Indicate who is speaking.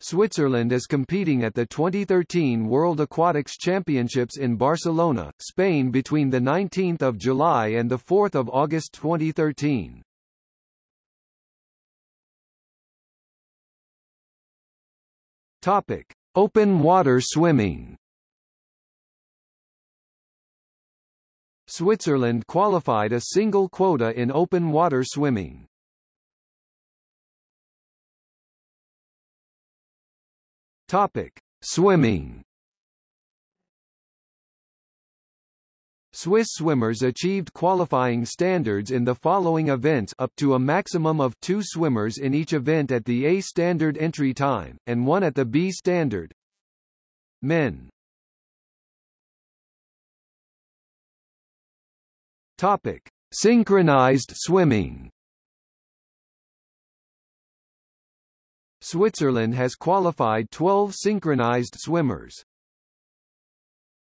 Speaker 1: Switzerland is competing at the 2013 World Aquatics Championships in Barcelona, Spain between 19 July and 4 August 2013. Topic. Open water swimming Switzerland qualified a single quota in open water swimming. Topic: Swimming. Swiss swimmers achieved qualifying standards in the following events up to a maximum of two swimmers in each event at the A standard entry time, and one at the B standard. Men Topic: Synchronized swimming. Switzerland has qualified 12 synchronized swimmers.